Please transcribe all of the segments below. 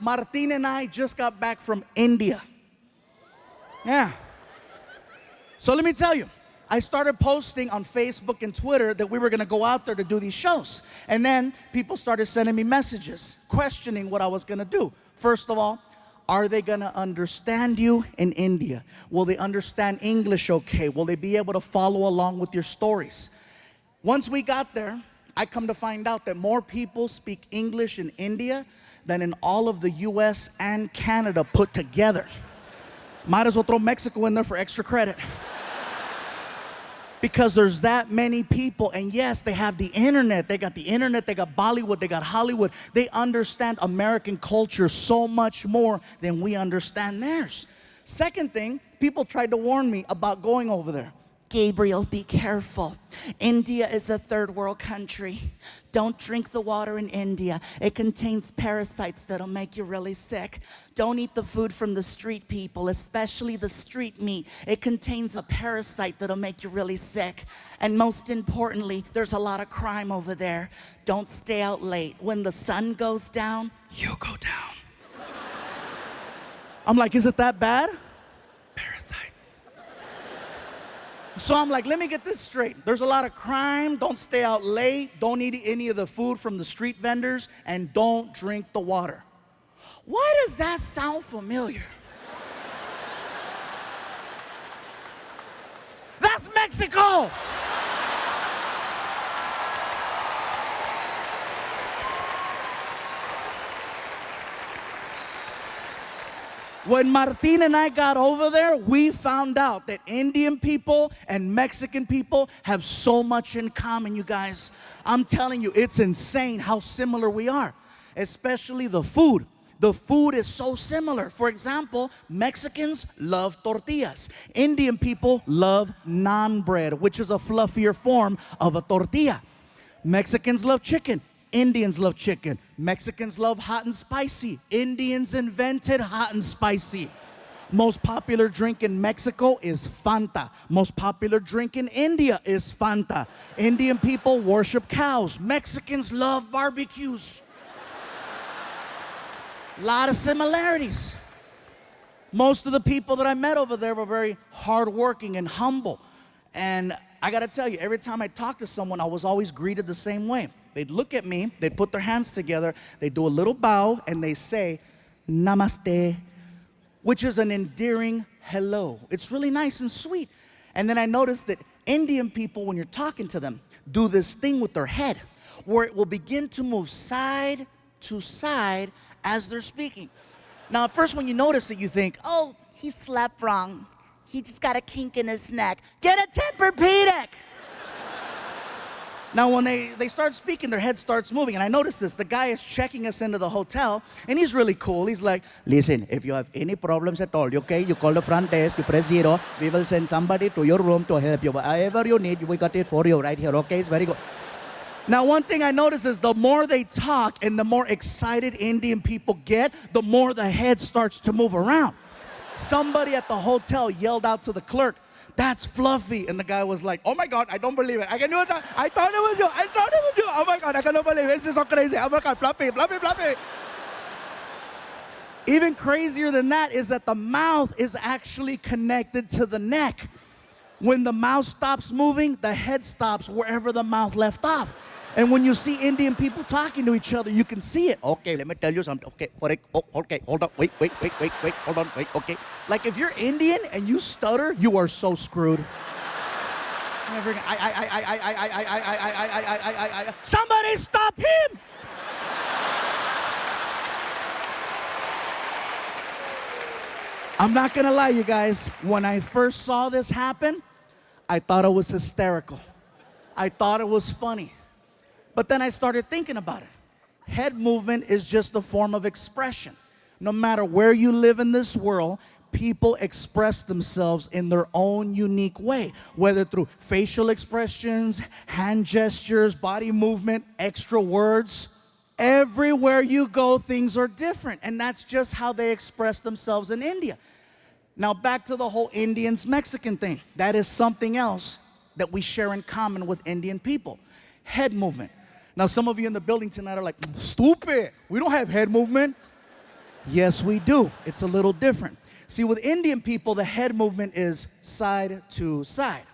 Martin and I just got back from India. Yeah. So let me tell you, I started posting on Facebook and Twitter that we were gonna go out there to do these shows. And then people started sending me messages questioning what I was gonna do. First of all, are they gonna understand you in India? Will they understand English okay? Will they be able to follow along with your stories? Once we got there, I come to find out that more people speak English in India than in all of the US and Canada put together. Might as well throw Mexico in there for extra credit. Because there's that many people, and yes, they have the internet. They got the internet, they got Bollywood, they got Hollywood. They understand American culture so much more than we understand theirs. Second thing, people tried to warn me about going over there. Gabriel, be careful. India is a third world country. Don't drink the water in India. It contains parasites that'll make you really sick. Don't eat the food from the street people, especially the street meat. It contains a parasite that'll make you really sick. And most importantly, there's a lot of crime over there. Don't stay out late. When the sun goes down, you go down. I'm like, is it that bad? So I'm like, let me get this straight. There's a lot of crime. Don't stay out late. Don't eat any of the food from the street vendors. And don't drink the water. Why does that sound familiar? That's Mexico! When Martin and I got over there, we found out that Indian people and Mexican people have so much in common, you guys. I'm telling you, it's insane how similar we are, especially the food. The food is so similar. For example, Mexicans love tortillas. Indian people love naan bread, which is a fluffier form of a tortilla. Mexicans love chicken. Indians love chicken. Mexicans love hot and spicy. Indians invented hot and spicy. Most popular drink in Mexico is Fanta. Most popular drink in India is Fanta. Indian people worship cows. Mexicans love barbecues. A lot of similarities. Most of the people that I met over there were very hardworking and humble. And I gotta tell you, every time I talked to someone, I was always greeted the same way. They'd look at me, they'd put their hands together, they do a little bow, and they say, Namaste, which is an endearing hello. It's really nice and sweet. And then I noticed that Indian people, when you're talking to them, do this thing with their head where it will begin to move side to side as they're speaking. Now, at first, when you notice it, you think, oh, he slept wrong. He just got a kink in his neck. Get a Tempur-Pedic! Now, when they, they start speaking, their head starts moving. And I noticed this. The guy is checking us into the hotel, and he's really cool. He's like, listen, if you have any problems at all, okay, you call the front desk, you press zero. We will send somebody to your room to help you. Whatever you need, we got it for you right here, okay? It's very good. Now, one thing I notice is the more they talk and the more excited Indian people get, the more the head starts to move around. Somebody at the hotel yelled out to the clerk, that's Fluffy. And the guy was like, oh my God, I don't believe it. I can do it. I thought it was you. I thought it was you. Oh my God, I cannot believe it. This is so crazy. Oh my God, Fluffy, Fluffy, Fluffy. Even crazier than that is that the mouth is actually connected to the neck. When the mouth stops moving, the head stops wherever the mouth left off. And when you see Indian people talking to each other, you can see it. Okay, let me tell you something. Okay, oh, okay, hold on. Wait, wait, wait, wait, wait. Hold on, wait. Okay. Like if you're Indian and you stutter, you are so screwed. I. I. I. I. I. I. I. I. I. I. I. Somebody stop him! I'm not gonna lie, you guys. When I first saw this happen, I thought it was hysterical. I thought it was funny. But then I started thinking about it. Head movement is just a form of expression. No matter where you live in this world, people express themselves in their own unique way, whether through facial expressions, hand gestures, body movement, extra words. Everywhere you go, things are different. And that's just how they express themselves in India. Now, back to the whole Indians Mexican thing. That is something else that we share in common with Indian people head movement. Now, some of you in the building tonight are like, stupid. We don't have head movement. Yes, we do. It's a little different. See, with Indian people, the head movement is side to side.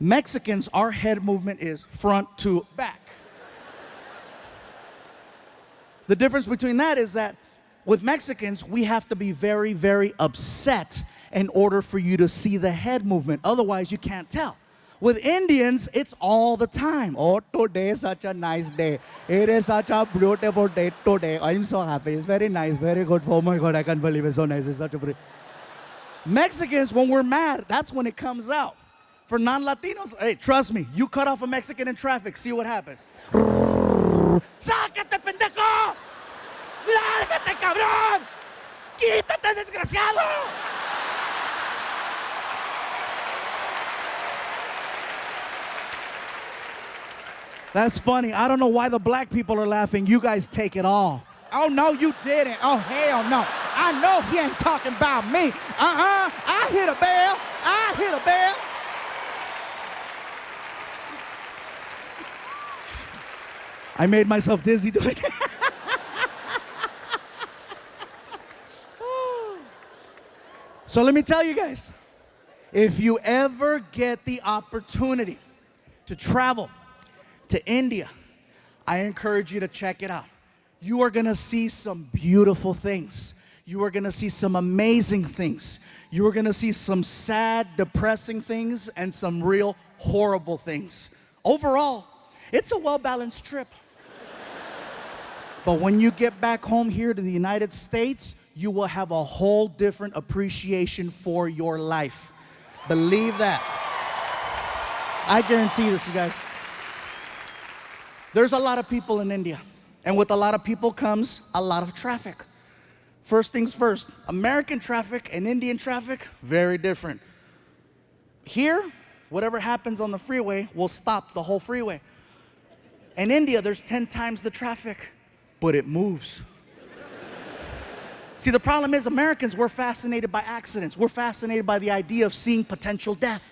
Mexicans, our head movement is front to back. the difference between that is that with Mexicans, we have to be very, very upset in order for you to see the head movement. Otherwise, you can't tell. With Indians, it's all the time. Oh, today is such a nice day. It is such a beautiful day today. I'm so happy. It's very nice, very good. Oh my God, I can't believe it's so nice. It's such a pretty. Mexicans, when we're mad, that's when it comes out. For non-Latinos, hey, trust me, you cut off a Mexican in traffic, see what happens. ¡Sácate, pendejo! ¡Lárgate, cabrón! ¡Quítate, desgraciado! That's funny. I don't know why the black people are laughing. You guys take it all. Oh, no, you didn't. Oh, hell no. I know he ain't talking about me. Uh-uh. I hit a bell. I hit a bell. I made myself dizzy doing it. so let me tell you guys, if you ever get the opportunity to travel to India, I encourage you to check it out. You are gonna see some beautiful things. You are gonna see some amazing things. You are gonna see some sad, depressing things and some real horrible things. Overall, it's a well balanced trip. but when you get back home here to the United States, you will have a whole different appreciation for your life. Believe that. I guarantee this, you guys. There's a lot of people in India, and with a lot of people comes a lot of traffic. First things first, American traffic and Indian traffic, very different. Here, whatever happens on the freeway will stop the whole freeway. In India, there's 10 times the traffic, but it moves. See, the problem is Americans, we're fascinated by accidents. We're fascinated by the idea of seeing potential death.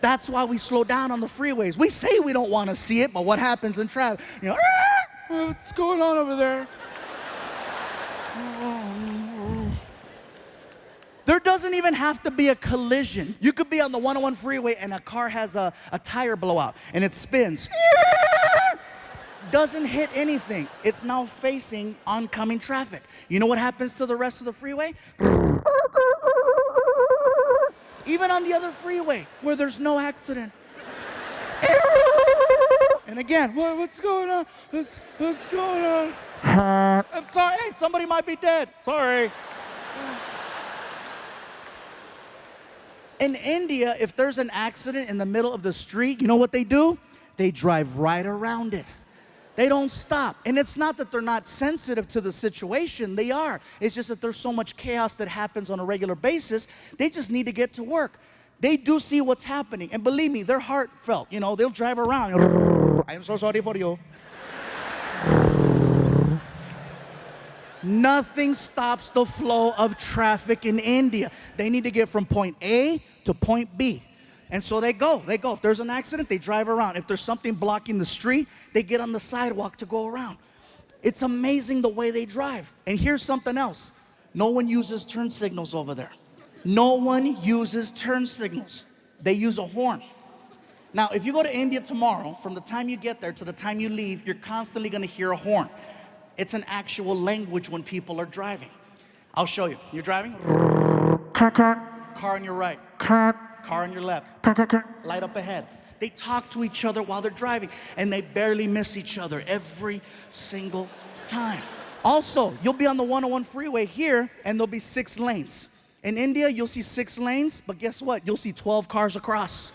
That's why we slow down on the freeways. We say we don't want to see it, but what happens in traffic? You know, ah, what's going on over there? There doesn't even have to be a collision. You could be on the 101 freeway and a car has a, a tire blowout and it spins. Doesn't hit anything. It's now facing oncoming traffic. You know what happens to the rest of the freeway? Even on the other freeway where there's no accident. and again, what, what's going on? What's, what's going on? I'm sorry. Hey, somebody might be dead. Sorry. In India, if there's an accident in the middle of the street, you know what they do? They drive right around it. They don't stop. And it's not that they're not sensitive to the situation, they are. It's just that there's so much chaos that happens on a regular basis, they just need to get to work. They do see what's happening. And believe me, they're heartfelt. You know, they'll drive around. I'm so sorry for you. Nothing stops the flow of traffic in India. They need to get from point A to point B. And so they go, they go. If there's an accident, they drive around. If there's something blocking the street, they get on the sidewalk to go around. It's amazing the way they drive. And here's something else. No one uses turn signals over there. No one uses turn signals. They use a horn. Now, if you go to India tomorrow, from the time you get there to the time you leave, you're constantly gonna hear a horn. It's an actual language when people are driving. I'll show you. You're driving? Car on your right. Car on your left. car, car, car, Light up ahead. They talk to each other while they're driving and they barely miss each other every single time. Also, you'll be on the 101 freeway here and there'll be six lanes. In India, you'll see six lanes, but guess what? You'll see 12 cars across.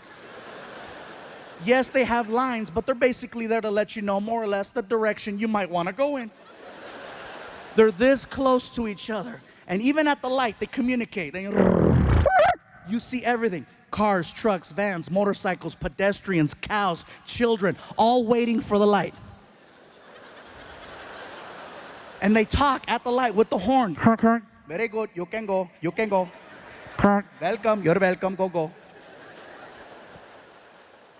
yes, they have lines, but they're basically there to let you know more or less the direction you might want to go in. They're this close to each other. And even at the light, they communicate. They, you see everything cars, trucks, vans, motorcycles, pedestrians, cows, children, all waiting for the light. And they talk at the light with the horn. Very good, you can go, you can go. Welcome, you're welcome, go, go.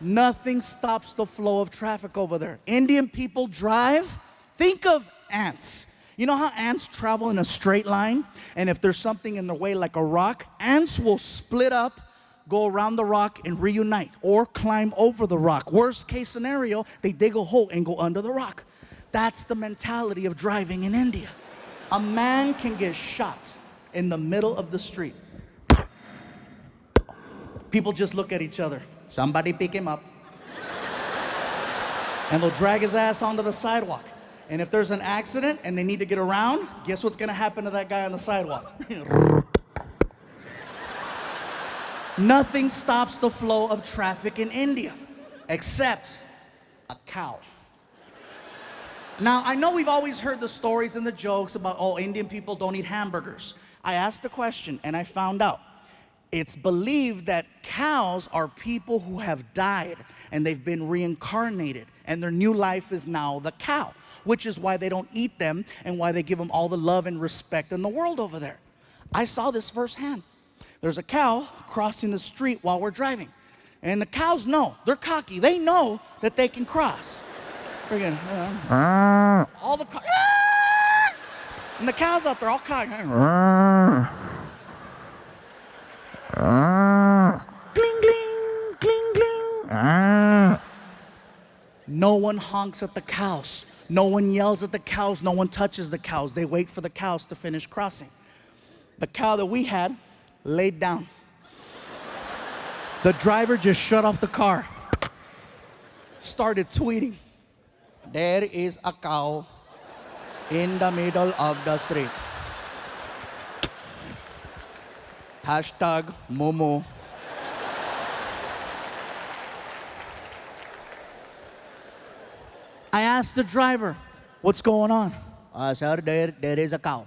Nothing stops the flow of traffic over there. Indian people drive, think of ants. You know how ants travel in a straight line? And if there's something in their way, like a rock, ants will split up, go around the rock, and reunite, or climb over the rock. Worst case scenario, they dig a hole and go under the rock. That's the mentality of driving in India. A man can get shot in the middle of the street. People just look at each other. Somebody pick him up. and they'll drag his ass onto the sidewalk. And if there's an accident and they need to get around, guess what's gonna happen to that guy on the sidewalk? Nothing stops the flow of traffic in India except a cow. Now, I know we've always heard the stories and the jokes about, oh, Indian people don't eat hamburgers. I asked the question and I found out. It's believed that cows are people who have died and they've been reincarnated and their new life is now the cow, which is why they don't eat them and why they give them all the love and respect in the world over there. I saw this firsthand. There's a cow crossing the street while we're driving. And the cows know, they're cocky, they know that they can cross. Friggin', uh, all the and the cows out there all cocky. Gling, gling, gling, gling. No one honks at the cows. No one yells at the cows. No one touches the cows. They wait for the cows to finish crossing. The cow that we had laid down. The driver just shut off the car, started tweeting. There is a cow in the middle of the street. Hashtag Momo. I asked the driver, what's going on? Uh, sir, there, there is a cow.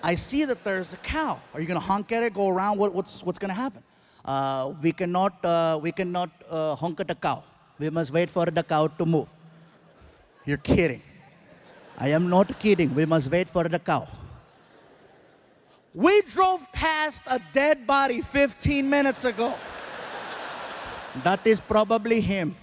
I see that there's a cow. Are you gonna honk at it, go around? What, what's, what's gonna happen? Uh, we cannot, uh, we cannot uh, honk at the cow. We must wait for the cow to move. You're kidding. I am not kidding. We must wait for the cow. We drove past a dead body 15 minutes ago. That is probably him.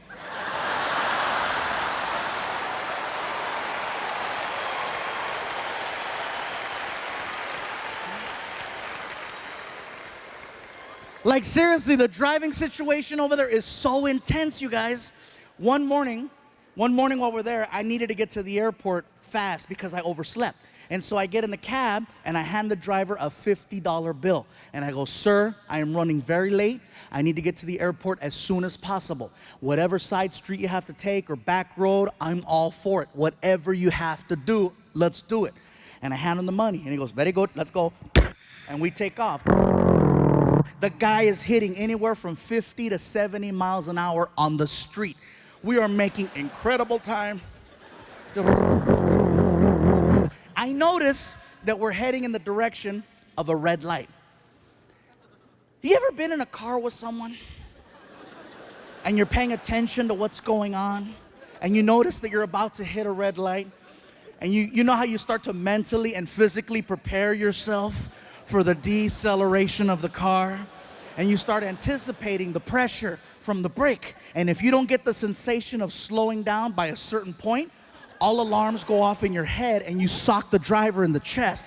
Like, seriously, the driving situation over there is so intense, you guys. One morning, one morning while we're there, I needed to get to the airport fast because I overslept. And so I get in the cab and I hand the driver a $50 bill. And I go, Sir, I am running very late. I need to get to the airport as soon as possible. Whatever side street you have to take or back road, I'm all for it. Whatever you have to do, let's do it. And I hand him the money and he goes, Very good, let's go. And we take off the guy is hitting anywhere from 50 to 70 miles an hour on the street. We are making incredible time. I notice that we're heading in the direction of a red light. You ever been in a car with someone and you're paying attention to what's going on and you notice that you're about to hit a red light and you, you know how you start to mentally and physically prepare yourself for the deceleration of the car and you start anticipating the pressure from the brake. And if you don't get the sensation of slowing down by a certain point, all alarms go off in your head and you sock the driver in the chest.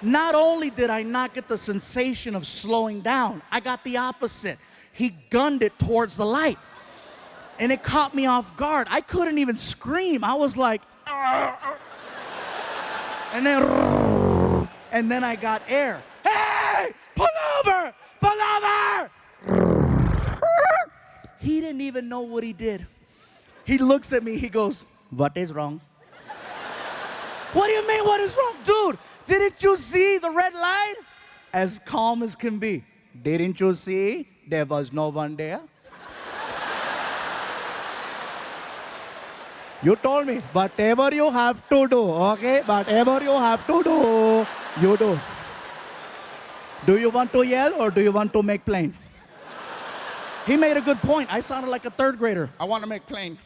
Not only did I not get the sensation of slowing down, I got the opposite. He gunned it towards the light. And it caught me off guard. I couldn't even scream. I was like, ah, ah, and then, and then I got air. Hey, pull over, pull over. He didn't even know what he did. He looks at me, he goes, What is wrong? what do you mean, what is wrong? Dude, didn't you see the red light? As calm as can be. Didn't you see there was no one there? You told me, whatever you have to do, okay? Whatever you have to do, you do. Do you want to yell or do you want to make plane? He made a good point. I sounded like a third grader. I want to make plane.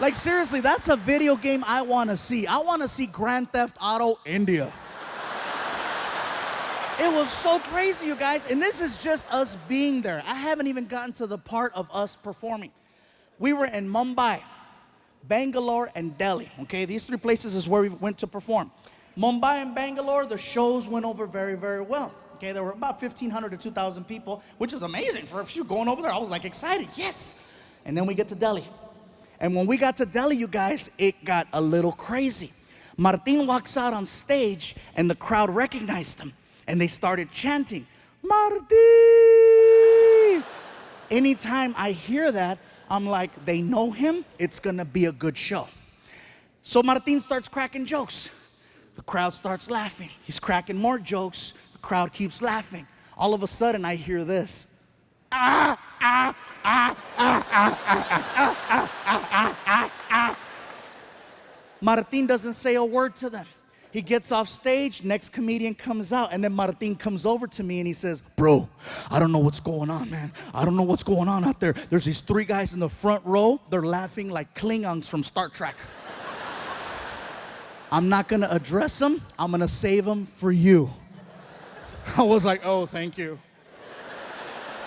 Like, seriously, that's a video game I want to see. I want to see Grand Theft Auto India. It was so crazy, you guys. And this is just us being there. I haven't even gotten to the part of us performing. We were in Mumbai. Bangalore, and Delhi. Okay, these three places is where we went to perform. Mumbai and Bangalore, the shows went over very, very well. Okay, there were about 1,500 to 2,000 people, which is amazing for a few going over there. I was like excited, yes. And then we get to Delhi. And when we got to Delhi, you guys, it got a little crazy. Martin walks out on stage and the crowd recognized him and they started chanting, Martin! Anytime I hear that, I'm like, they know him, it's gonna be a good show. So Martin starts cracking jokes. The crowd starts laughing. He's cracking more jokes. The crowd keeps laughing. All of a sudden, I hear this. Ah, ah, ah, ah, ah, ah, ah, ah, ah, ah. Martin doesn't say a word to them. He gets off stage, next comedian comes out, and then Martin comes over to me and he says, Bro, I don't know what's going on, man. I don't know what's going on out there. There's these three guys in the front row, they're laughing like Klingons from Star Trek. I'm not gonna address them, I'm gonna save them for you. I was like, Oh, thank you.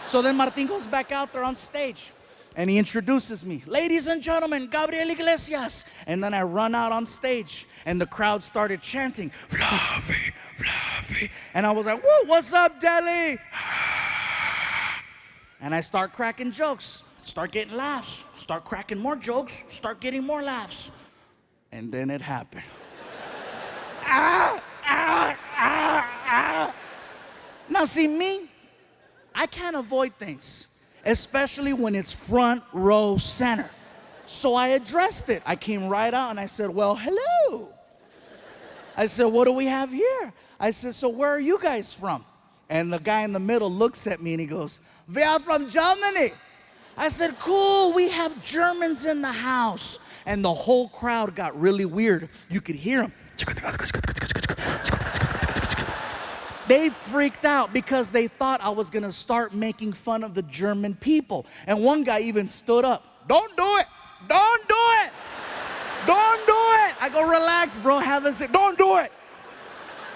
So then Martin goes back out there on stage and he introduces me. Ladies and gentlemen, Gabriel Iglesias. And then I run out on stage and the crowd started chanting, Fluffy, Fluffy. And I was like, Whoa, what's up, Delhi? And I start cracking jokes, start getting laughs, start cracking more jokes, start getting more laughs. And then it happened. ah, ah, ah, ah. Now, see, me, I can't avoid things especially when it's front row center. So I addressed it. I came right out and I said, Well, hello. I said, What do we have here? I said, So where are you guys from? And the guy in the middle looks at me and he goes, We are from Germany. I said, Cool, we have Germans in the house. And the whole crowd got really weird. You could hear them. They freaked out because they thought I was gonna start making fun of the German people. And one guy even stood up. Don't do it! Don't do it! Don't do it! I go, relax, bro, have a seat. Don't do it!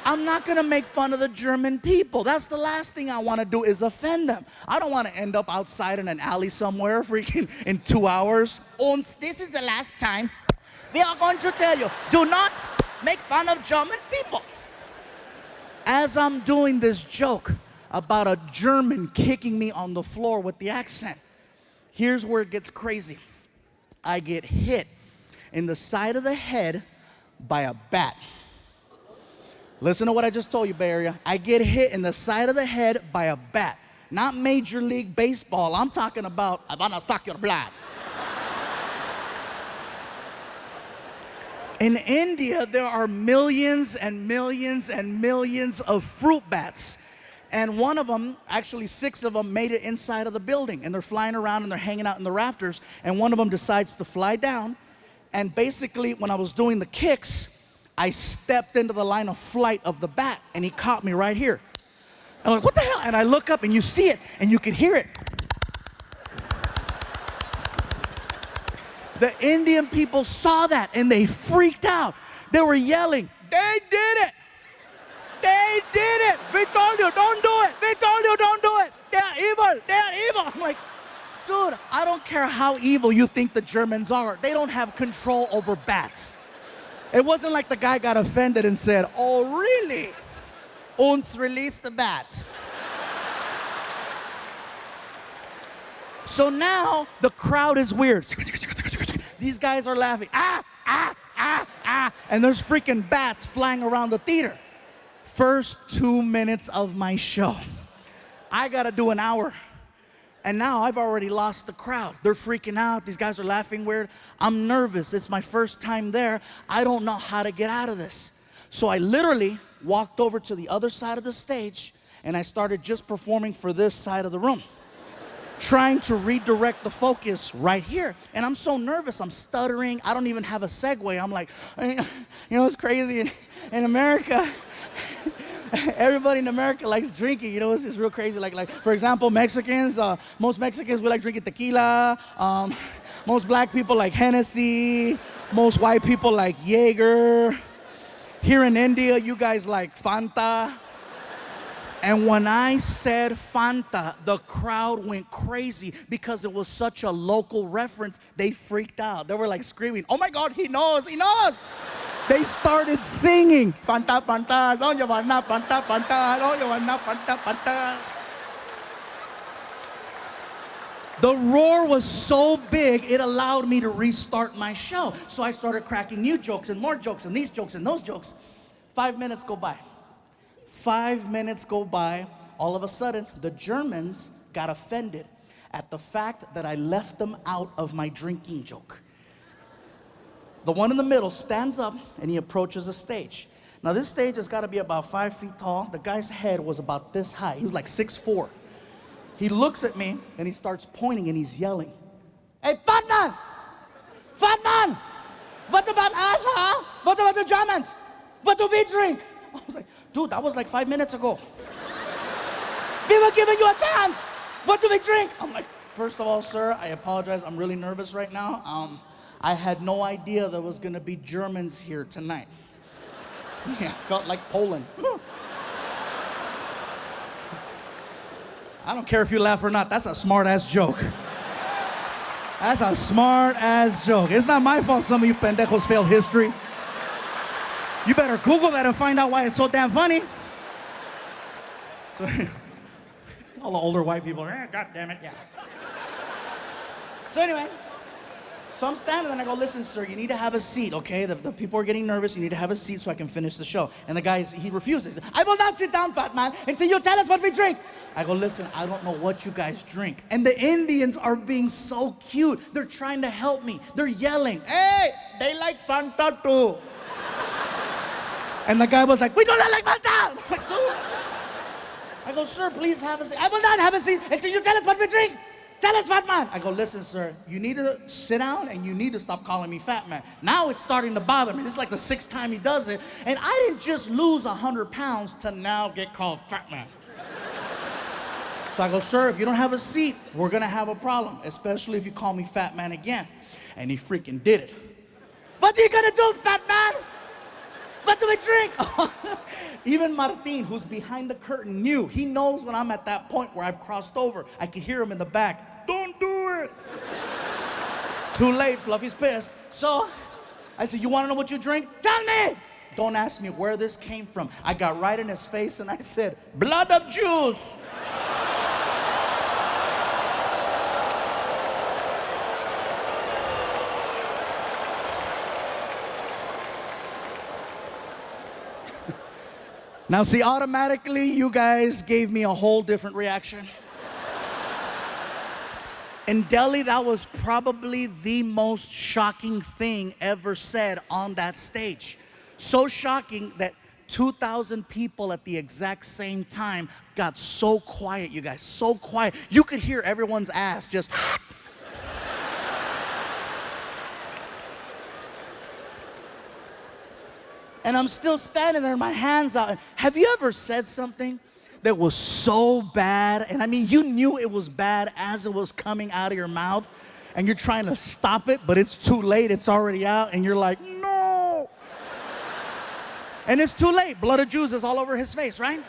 I'm not gonna make fun of the German people. That's the last thing I wanna do is offend them. I don't wanna end up outside in an alley somewhere freaking in two hours. This is the last time we are going to tell you, do not make fun of German people as I'm doing this joke about a German kicking me on the floor with the accent, here's where it gets crazy. I get hit in the side of the head by a bat. Listen to what I just told you, Bay Area. I get hit in the side of the head by a bat. Not Major League Baseball. I'm talking about, I'm gonna suck your blood. In India, there are millions and millions and millions of fruit bats. And one of them, actually six of them, made it inside of the building. And they're flying around and they're hanging out in the rafters. And one of them decides to fly down. And basically, when I was doing the kicks, I stepped into the line of flight of the bat. And he caught me right here. I'm like, what the hell? And I look up and you see it and you can hear it. The Indian people saw that and they freaked out. They were yelling, They did it! They did it! You, don't do it! You, don't do it! They're evil! They're evil! I'm like, dude, I don't care how evil you think the Germans are. They don't have control over bats. It wasn't like the guy got offended and said, Oh, really? Hans release the bat. So now the crowd is weird. These guys are laughing. Ah, ah, ah, ah. And there's freaking bats flying around the theater. First two minutes of my show. I gotta do an hour. And now I've already lost the crowd. They're freaking out. These guys are laughing weird. I'm nervous. It's my first time there. I don't know how to get out of this. So I literally walked over to the other side of the stage and I started just performing for this side of the room trying to redirect the focus right here. And I'm so nervous, I'm stuttering. I don't even have a segue. I'm like, you know, it's crazy in, in America. Everybody in America likes drinking, you know, it's, it's real crazy. Like, like for example, Mexicans, uh, most Mexicans, we like drinking tequila. Um, most black people like Hennessy. Most white people like Jaeger. Here in India, you guys like Fanta. And when I said Fanta, the crowd went crazy because it was such a local reference. They freaked out. They were like screaming, Oh my God, he knows, he knows. They started singing, Fanta, Fanta, you want Fanta, Fanta, you want Fanta, Fanta. The roar was so big, it allowed me to restart my show. So I started cracking new jokes and more jokes and these jokes and those jokes. Five minutes go by. Five minutes go by. All of a sudden, the Germans got offended at the fact that I left them out of my drinking joke. The one in the middle stands up and he approaches the stage. Now, this stage has got to be about five feet tall. The guy's head was about this high. He was like six four. He looks at me and he starts pointing and he's yelling, Hey, fat man! Fat man! What about us, huh? What about the Germans? What do we drink? I was like, dude, that was like five minutes ago. we were giving you a chance. What do we drink? I'm like, first of all, sir, I apologize. I'm really nervous right now. Um, I had no idea there was gonna be Germans here tonight. Yeah, felt like Poland. I don't care if you laugh or not. That's a smart ass joke. That's a smart ass joke. It's not my fault some of you pendejos failed history. You better Google that and find out why it's so damn funny. So, all the older white people are, eh, God damn it, yeah. So, anyway. So I'm standing and I go, listen, sir, you need to have a seat, okay? The, the people are getting nervous. You need to have a seat so I can finish the show. And the guy, he refuses. I will not sit down, fat man, until you tell us what we drink. I go, listen, I don't know what you guys drink. And the Indians are being so cute. They're trying to help me. They're yelling, hey, they like Fanta too. And the guy was like, we don't like Fanta. I'm like, dude. I go, sir, please have a seat. I will not have a seat until you tell us what we drink. Tell us, fat man. I go, listen, sir, you need to sit down and you need to stop calling me fat man. Now it's starting to bother me. This is like the sixth time he does it. And I didn't just lose 100 pounds to now get called fat man. so I go, sir, if you don't have a seat, we're gonna have a problem, especially if you call me fat man again. And he freaking did it. What are you gonna do, fat man? What do we drink? Even Martin, who's behind the curtain, knew. He knows when I'm at that point where I've crossed over. I can hear him in the back. Don't do it. Too late, Fluffy's pissed. So I said, You wanna know what you drink? Tell me. Don't ask me where this came from. I got right in his face and I said, Blood of Jews. Now, see, automatically, you guys gave me a whole different reaction. In Delhi, that was probably the most shocking thing ever said on that stage. So shocking that 2,000 people at the exact same time got so quiet, you guys, so quiet. You could hear everyone's ass just. And I'm still standing there, my hands out. Have you ever said something that was so bad? And I mean, you knew it was bad as it was coming out of your mouth, and you're trying to stop it, but it's too late, it's already out, and you're like, no. and it's too late. Blood of Jews is all over his face, right?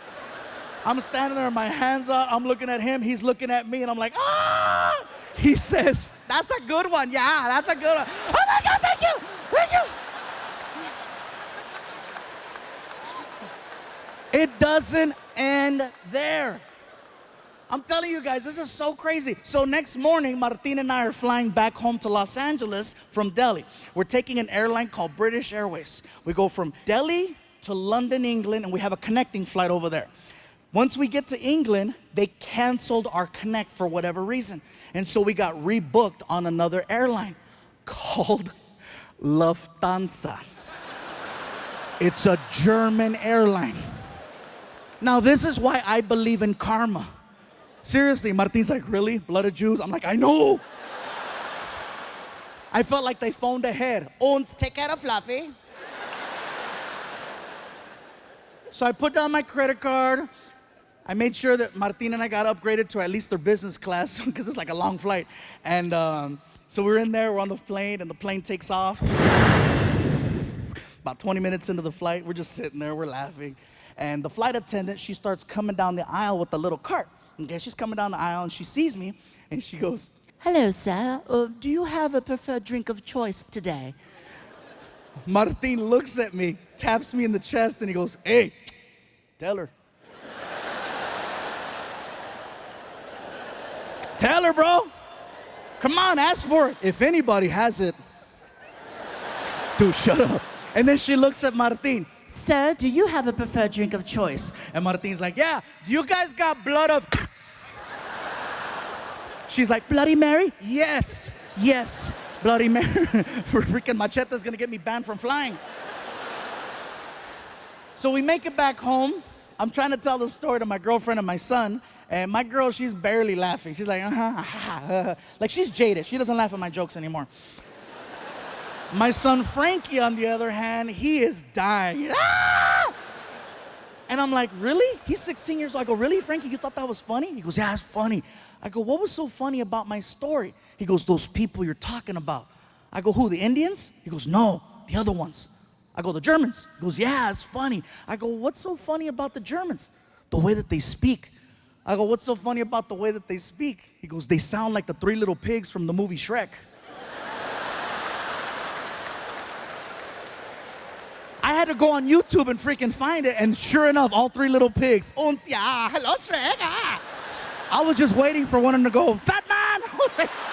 I'm standing there, my hands out, I'm looking at him, he's looking at me, and I'm like, ah! He says, that's a good one, yeah, that's a good one. Oh my God, thank you, thank you. It doesn't end there. I'm telling you guys, this is so crazy. So next morning, Martin and I are flying back home to Los Angeles from Delhi. We're taking an airline called British Airways. We go from Delhi to London, England, and we have a connecting flight over there. Once we get to England, they canceled our connect for whatever reason. And so we got rebooked on another airline called Lufthansa. It's a German airline. Now, this is why I believe in karma. Seriously, Martin's like, really? Blood of Jews? I'm like, I know. I felt like they phoned ahead. Hans, take care of Fluffy. so I put down my credit card. I made sure that Martin and I got upgraded to at least their business class because it's like a long flight. And um, so we're in there, we're on the plane, and the plane takes off. About 20 minutes into the flight, we're just sitting there, we're laughing. And the flight attendant, she starts coming down the aisle with the little cart. Okay, she's coming down the aisle and she sees me and she goes, Hello, sir. Uh, do you have a preferred drink of choice today? Martin looks at me, taps me in the chest, and he goes, Hey, tell her. tell her, bro. Come on, ask for it. If anybody has it. Dude, shut up. And then she looks at Martin. Sir, do you have a preferred drink of choice? And Martin's like, Yeah, you guys got blood of. She's like, Bloody Mary? Yes, yes, Bloody Mary. Freaking machete's gonna get me banned from flying. so we make it back home. I'm trying to tell the story to my girlfriend and my son. And my girl, she's barely laughing. She's like, uh-huh, uh-huh. like she's jaded. She doesn't laugh at my jokes anymore. My son Frankie, on the other hand, he is dying. Ah! And I'm like, really? He's 16 years old. I go, really, Frankie? You thought that was funny? He goes, yeah, it's funny. I go, what was so funny about my story? He goes, those people you're talking about. I go, who, the Indians? He goes, no, the other ones. I go, the Germans. He goes, yeah, it's funny. I go, what's so funny about the Germans? The way that they speak. I go, what's so funny about the way that they speak? He goes, they sound like the three little pigs from the movie Shrek. to go on YouTube and freaking find it, and sure enough, all three little pigs. Hello, Shrek. I was just waiting for one of them to go, Fat Man!